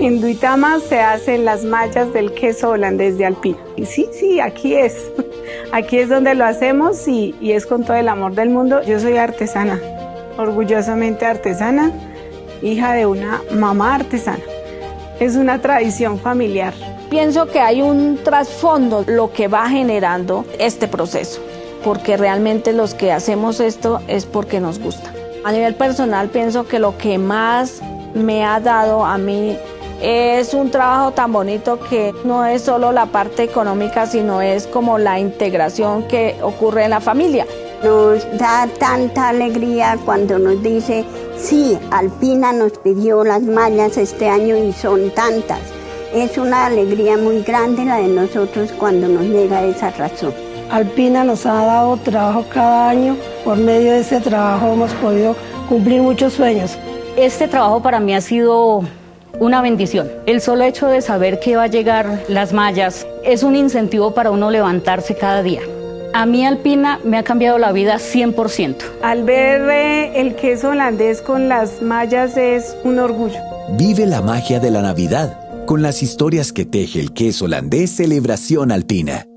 En Duitama se hacen las mallas del queso holandés de Alpina. Y sí, sí, aquí es. Aquí es donde lo hacemos y, y es con todo el amor del mundo. Yo soy artesana, orgullosamente artesana, hija de una mamá artesana. Es una tradición familiar. Pienso que hay un trasfondo lo que va generando este proceso, porque realmente los que hacemos esto es porque nos gusta. A nivel personal pienso que lo que más me ha dado a mí es un trabajo tan bonito que no es solo la parte económica, sino es como la integración que ocurre en la familia. Nos da tanta alegría cuando nos dice, sí, Alpina nos pidió las mallas este año y son tantas. Es una alegría muy grande la de nosotros cuando nos llega esa razón. Alpina nos ha dado trabajo cada año. Por medio de ese trabajo hemos podido cumplir muchos sueños. Este trabajo para mí ha sido una bendición. El solo hecho de saber que va a llegar las mallas es un incentivo para uno levantarse cada día. A mí Alpina me ha cambiado la vida 100%. Al ver eh, el queso holandés con las mallas es un orgullo. Vive la magia de la Navidad con las historias que teje el queso holandés Celebración Alpina.